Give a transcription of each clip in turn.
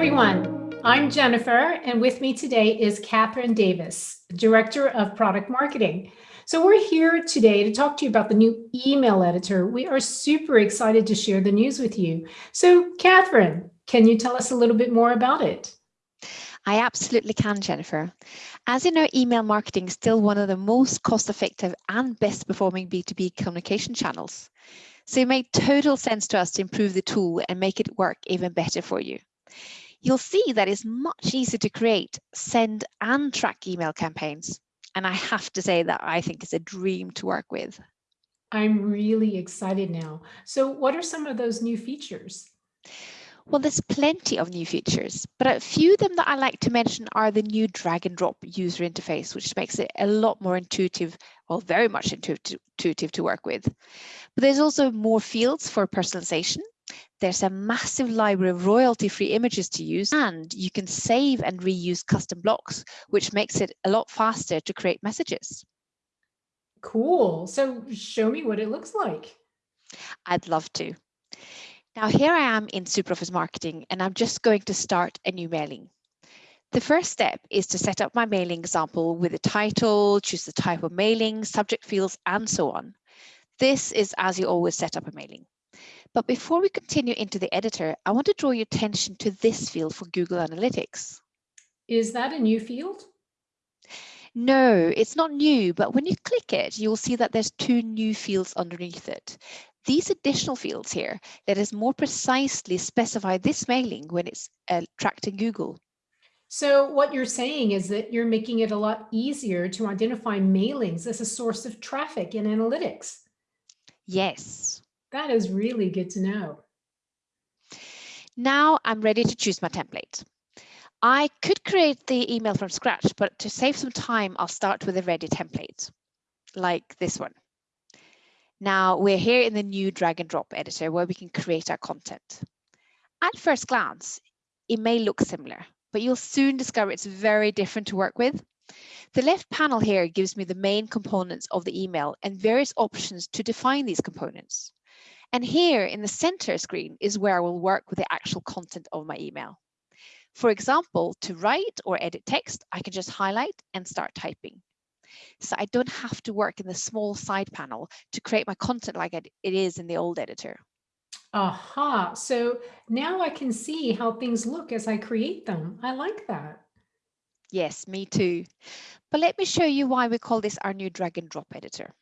everyone. I'm Jennifer, and with me today is Catherine Davis, Director of Product Marketing. So we're here today to talk to you about the new email editor. We are super excited to share the news with you. So Catherine, can you tell us a little bit more about it? I absolutely can, Jennifer. As you know, email marketing is still one of the most cost-effective and best performing B2B communication channels. So it made total sense to us to improve the tool and make it work even better for you you'll see that it's much easier to create, send and track email campaigns. And I have to say that I think it's a dream to work with. I'm really excited now. So what are some of those new features? Well, there's plenty of new features, but a few of them that I like to mention are the new drag and drop user interface, which makes it a lot more intuitive, well, very much intuitive to work with. But there's also more fields for personalization there's a massive library of royalty-free images to use, and you can save and reuse custom blocks, which makes it a lot faster to create messages. Cool. So show me what it looks like. I'd love to. Now here I am in SuperOffice Marketing, and I'm just going to start a new mailing. The first step is to set up my mailing example with a title, choose the type of mailing, subject fields, and so on. This is as you always set up a mailing. But before we continue into the editor, I want to draw your attention to this field for Google Analytics. Is that a new field? No, it's not new, but when you click it, you'll see that there's two new fields underneath it. These additional fields here let us more precisely specify this mailing when it's uh, tracked in Google. So what you're saying is that you're making it a lot easier to identify mailings as a source of traffic in analytics. Yes. That is really good to know. Now I'm ready to choose my template. I could create the email from scratch, but to save some time, I'll start with a ready template, like this one. Now we're here in the new drag and drop editor where we can create our content. At first glance, it may look similar, but you'll soon discover it's very different to work with. The left panel here gives me the main components of the email and various options to define these components. And here in the center screen is where I will work with the actual content of my email. For example, to write or edit text, I can just highlight and start typing. So I don't have to work in the small side panel to create my content like it is in the old editor. Aha, so now I can see how things look as I create them. I like that. Yes, me too. But let me show you why we call this our new drag and drop editor.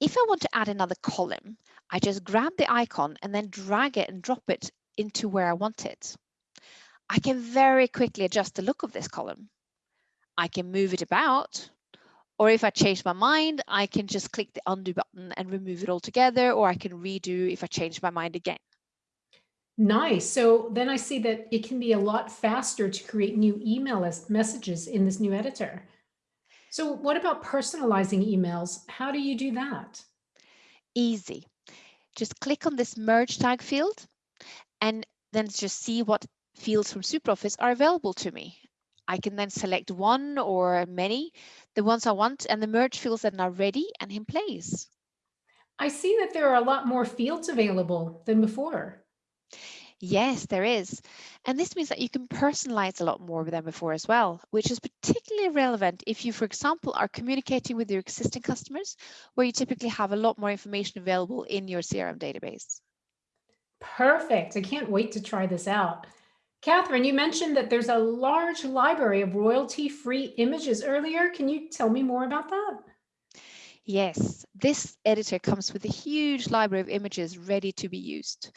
If I want to add another column, I just grab the icon and then drag it and drop it into where I want it. I can very quickly adjust the look of this column. I can move it about, or if I change my mind, I can just click the undo button and remove it altogether, or I can redo if I change my mind again. Nice. So then I see that it can be a lot faster to create new email messages in this new editor. So what about personalizing emails? How do you do that? Easy just click on this merge tag field and then just see what fields from SuperOffice are available to me. I can then select one or many, the ones I want, and the merge fields that are now ready and in place. I see that there are a lot more fields available than before. Yes, there is. And this means that you can personalize a lot more than before as well, which is particularly relevant if you, for example, are communicating with your existing customers, where you typically have a lot more information available in your CRM database. Perfect. I can't wait to try this out. Catherine, you mentioned that there's a large library of royalty-free images earlier. Can you tell me more about that? Yes, this editor comes with a huge library of images ready to be used.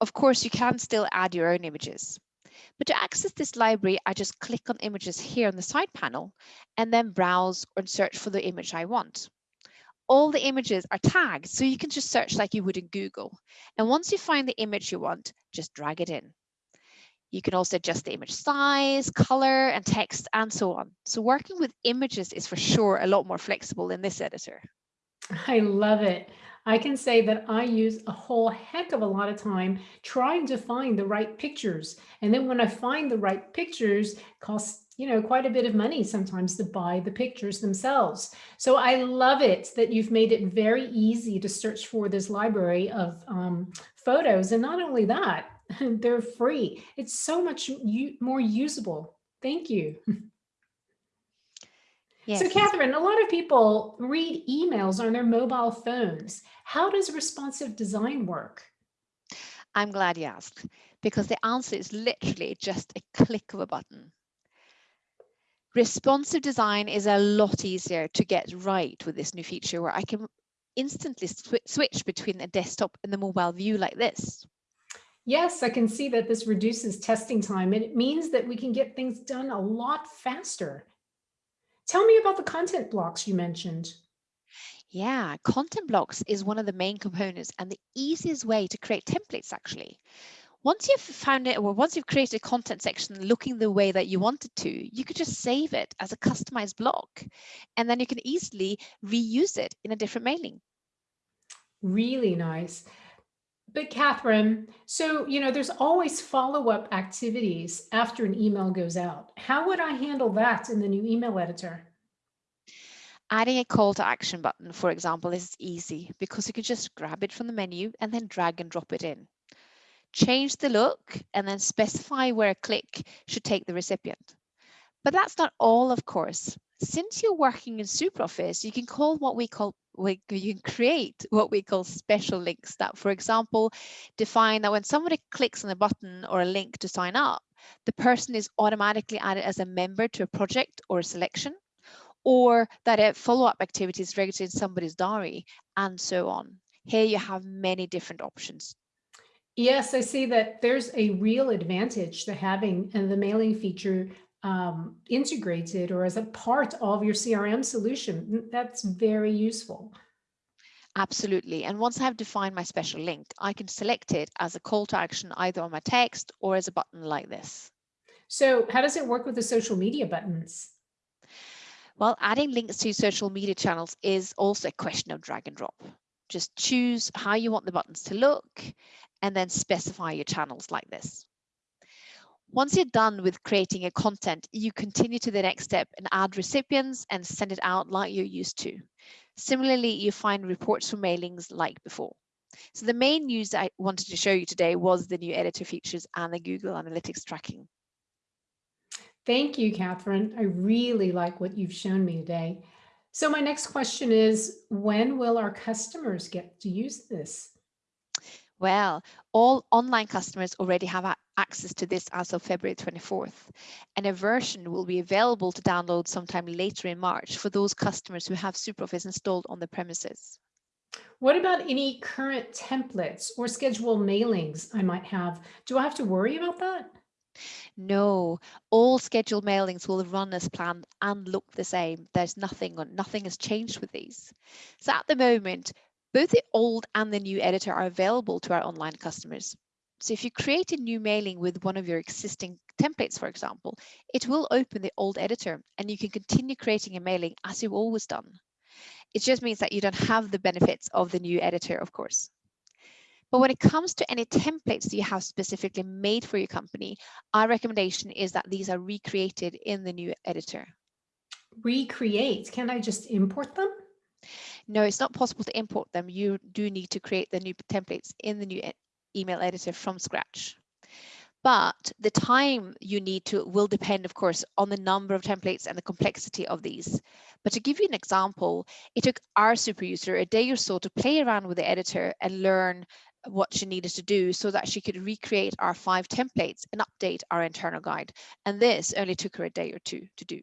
Of course, you can still add your own images. But to access this library, I just click on images here on the side panel and then browse or search for the image I want. All the images are tagged, so you can just search like you would in Google. And once you find the image you want, just drag it in. You can also adjust the image size, color, and text, and so on. So working with images is for sure a lot more flexible in this editor. I love it. I can say that I use a whole heck of a lot of time trying to find the right pictures. And then when I find the right pictures, costs you know, quite a bit of money sometimes to buy the pictures themselves. So I love it that you've made it very easy to search for this library of um, photos. And not only that, They're free. It's so much more usable. Thank you. Yes. So Catherine, a lot of people read emails on their mobile phones. How does responsive design work? I'm glad you asked because the answer is literally just a click of a button. Responsive design is a lot easier to get right with this new feature where I can instantly sw switch between the desktop and the mobile view like this. Yes, I can see that this reduces testing time and it means that we can get things done a lot faster. Tell me about the content blocks you mentioned. Yeah, content blocks is one of the main components and the easiest way to create templates actually. Once you've found it or once you've created a content section looking the way that you wanted to, you could just save it as a customized block and then you can easily reuse it in a different mailing. Really nice. But Catherine, so, you know, there's always follow-up activities after an email goes out. How would I handle that in the new email editor? Adding a call to action button, for example, is easy because you can just grab it from the menu and then drag and drop it in. Change the look and then specify where a click should take the recipient. But that's not all, of course. Since you're working in SuperOffice, you can call what we call we, you can create what we call special links that, for example, define that when somebody clicks on a button or a link to sign up, the person is automatically added as a member to a project or a selection, or that a follow-up activity is registered in somebody's diary, and so on. Here you have many different options. Yes, I see that there's a real advantage to having the mailing feature um, integrated or as a part of your CRM solution. That's very useful. Absolutely. And once I have defined my special link, I can select it as a call to action either on my text or as a button like this. So how does it work with the social media buttons? Well, adding links to social media channels is also a question of drag and drop. Just choose how you want the buttons to look and then specify your channels like this. Once you're done with creating a content, you continue to the next step and add recipients and send it out like you're used to. Similarly, you find reports for mailings like before. So the main news I wanted to show you today was the new editor features and the Google Analytics tracking. Thank you, Catherine. I really like what you've shown me today. So my next question is, when will our customers get to use this? Well, all online customers already have access to this as of February 24th, and a version will be available to download sometime later in March for those customers who have SuperOffice installed on the premises. What about any current templates or schedule mailings I might have? Do I have to worry about that? No, all scheduled mailings will run as planned and look the same. There's nothing on nothing has changed with these. So at the moment, both the old and the new editor are available to our online customers. So if you create a new mailing with one of your existing templates, for example, it will open the old editor and you can continue creating a mailing as you've always done. It just means that you don't have the benefits of the new editor, of course. But when it comes to any templates you have specifically made for your company, our recommendation is that these are recreated in the new editor. Recreate, can I just import them? No, it's not possible to import them. You do need to create the new templates in the new email editor from scratch. But the time you need to will depend, of course, on the number of templates and the complexity of these. But to give you an example, it took our super user a day or so to play around with the editor and learn what she needed to do so that she could recreate our five templates and update our internal guide. And this only took her a day or two to do.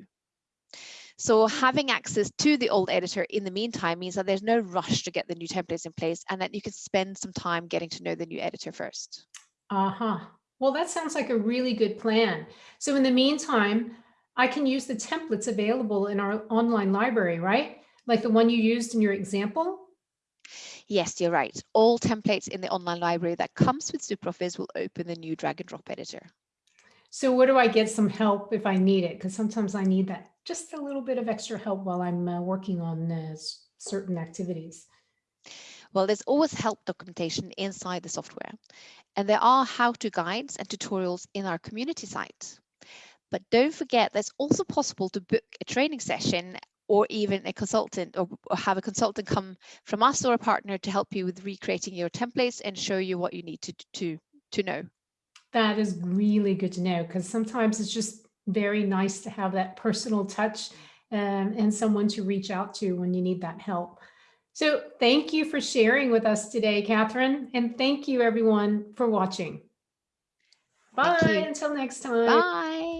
So having access to the old editor in the meantime means that there's no rush to get the new templates in place and that you can spend some time getting to know the new editor first. Uh-huh. Well, that sounds like a really good plan. So in the meantime, I can use the templates available in our online library, right? Like the one you used in your example? Yes, you're right. All templates in the online library that comes with SuperOffice will open the new drag and drop editor. So where do I get some help if I need it? Because sometimes I need that just a little bit of extra help while I'm uh, working on uh, certain activities. Well, there's always help documentation inside the software, and there are how-to guides and tutorials in our community site. But don't forget, there's also possible to book a training session or even a consultant or, or have a consultant come from us or a partner to help you with recreating your templates and show you what you need to, to, to know. That is really good to know because sometimes it's just very nice to have that personal touch um, and someone to reach out to when you need that help. So thank you for sharing with us today, Catherine, and thank you everyone for watching. Bye until next time. Bye.